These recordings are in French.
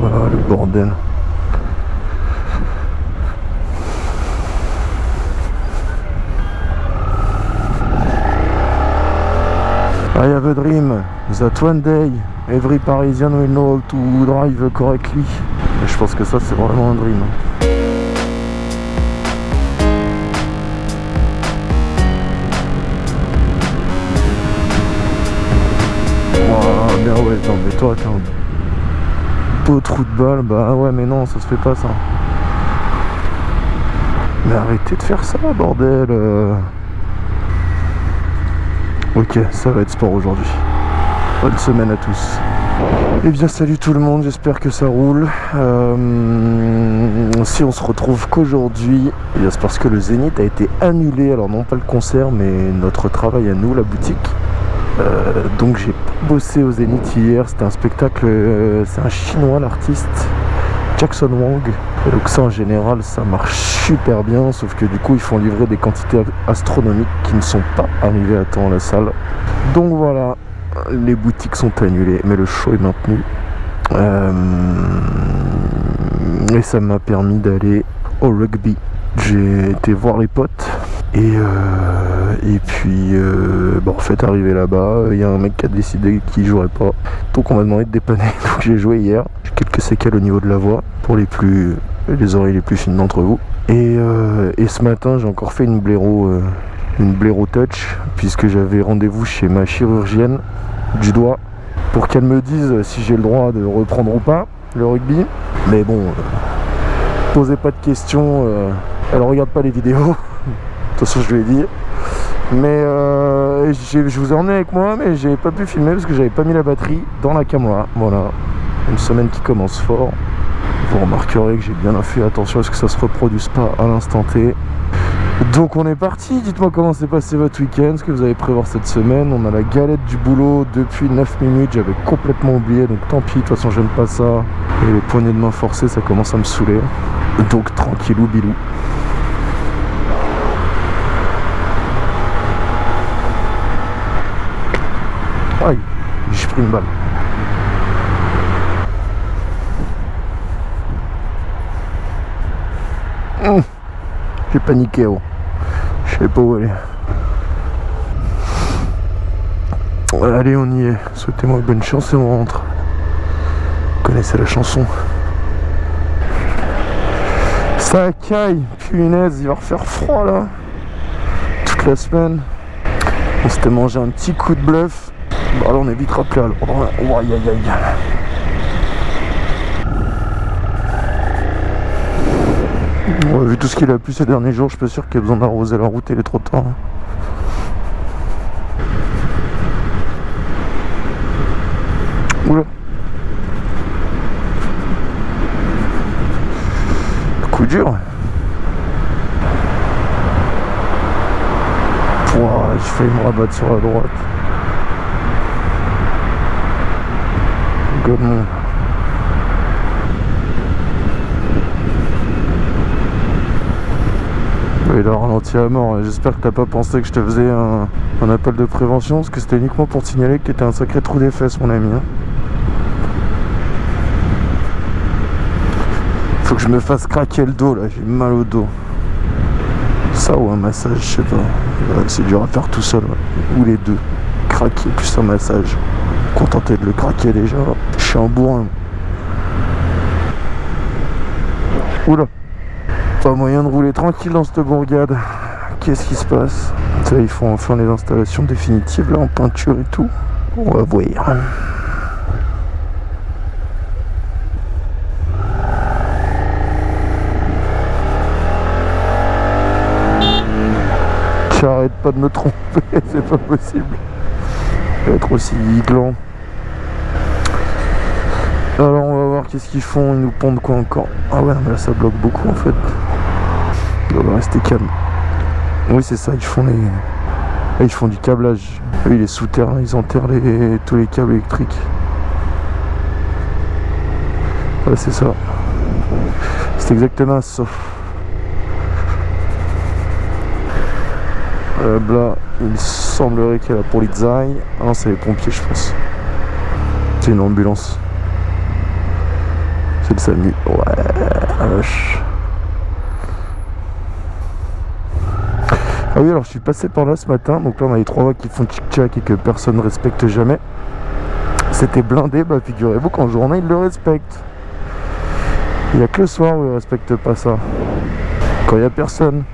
le bordel I have a dream that one day every Parisian will know how to drive correctly. Je pense que ça c'est vraiment un dream. Toi t'es trou de balle, bah ouais mais non ça se fait pas ça. Mais arrêtez de faire ça bordel euh. Ok, ça va être sport aujourd'hui. Bonne semaine à tous. Eh bien salut tout le monde, j'espère que ça roule. Euh, si on se retrouve qu'aujourd'hui, eh c'est parce que le Zénith a été annulé. Alors non pas le concert, mais notre travail à nous, la boutique. Euh, donc j'ai bossé au Zénith hier, c'était un spectacle, euh, c'est un chinois l'artiste, Jackson Wang. Donc ça en général ça marche super bien, sauf que du coup ils font livrer des quantités astronomiques qui ne sont pas arrivées à temps à la salle. Donc voilà, les boutiques sont annulées, mais le show est maintenu. Euh, et ça m'a permis d'aller au rugby. J'ai été voir les potes et, euh, et puis euh, bon, en fait là-bas, il y a un mec qui a décidé qu'il jouerait pas. Donc on m'a demandé de dépanner. Donc j'ai joué hier. J'ai quelques séquelles au niveau de la voix pour les plus les oreilles les plus fines d'entre vous. Et, euh, et, ce matin j'ai encore fait une blaireau une blaireau touch puisque j'avais rendez-vous chez ma chirurgienne du doigt pour qu'elle me dise si j'ai le droit de reprendre ou pas le rugby. Mais bon, posez pas de questions, elle regarde pas les vidéos. Toute façon, je lui ai dit. Mais euh, je vous ai avec moi, mais j'ai pas pu filmer parce que j'avais pas mis la batterie dans la caméra. Voilà, une semaine qui commence fort. Vous remarquerez que j'ai bien fait attention à ce que ça se reproduise pas à l'instant T. Donc on est parti, dites-moi comment s'est passé votre week-end, ce que vous avez prévoir cette semaine. On a la galette du boulot depuis 9 minutes, j'avais complètement oublié, donc tant pis, de toute façon j'aime pas ça. Et les poignées de main forcées, ça commence à me saouler. Donc tranquillou bilou. Aïe, j'ai pris une balle. Hum, j'ai paniqué, oh. Je sais pas où aller. Allez, on y est. Souhaitez-moi bonne chance et on rentre. Vous connaissez la chanson. Ça caille, punaise, il va refaire froid là. Toute la semaine. On s'était mangé un petit coup de bluff. Bah là on est vite rappelé à l'ordre. Oh, aïe aïe aïe. Ouais, vu tout ce qu'il a plu ces derniers jours, je suis sûr qu'il y ait besoin d'arroser la route et les trottoirs. Oula. Coup dur. Pouah, j'ai failli me rabattre sur la droite. Gomme. Il a ralenti à mort. J'espère que t'as pas pensé que je te faisais un, un appel de prévention, parce que c'était uniquement pour signaler que t'étais un sacré trou des fesses, mon ami. hein. Faut que je me fasse craquer le dos là, j'ai mal au dos. Ça ou un massage, je sais pas. C'est dur à faire tout seul. Ou les deux. Craquer plus un massage. Contenté de le craquer déjà. Je suis un bourrin. Oula. Pas moyen de rouler tranquille dans cette bourgade. Qu'est-ce qui se passe? Ça, ils font enfin les installations définitives là en peinture et tout. On va voir. J'arrête pas de me tromper, c'est pas possible. Être aussi gland. Alors on va voir qu'est-ce qu'ils font, ils nous pondent quoi encore? Ah ouais mais là ça bloque beaucoup en fait. On va rester calme. Oui c'est ça, ils font les. Ils font du câblage. Oui les souterrains, ils enterrent les... tous les câbles électriques. Ouais c'est ça. C'est exactement ça. Euh, là, il semblerait qu'il y a la polizei. Ah non, c'est les pompiers, je pense. C'est une ambulance. Le SAMU. Ouais. Ah oui, alors je suis passé par là ce matin. Donc là, on a les trois qui font tchic-tchac et que personne ne respecte jamais. C'était blindé. Bah, figurez-vous qu'en journée, ils le respectent. Il n'y a que le soir où ils ne respectent pas ça. Quand il n'y a personne.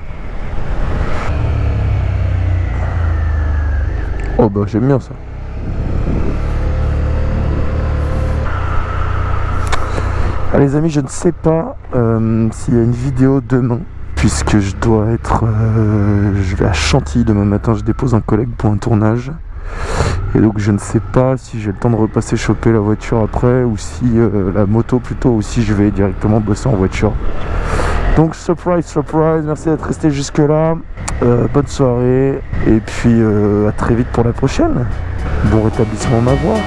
Oh bah j'aime bien ça. Ah, les amis, je ne sais pas euh, s'il y a une vidéo demain puisque je dois être... Euh, je vais à Chantilly demain matin, je dépose un collègue pour un tournage. Et donc je ne sais pas si j'ai le temps de repasser choper la voiture après ou si euh, la moto plutôt ou si je vais directement bosser en voiture. Donc surprise, surprise, merci d'être resté jusque là. Bonne soirée et puis à très vite pour la prochaine. Bon rétablissement ma voix.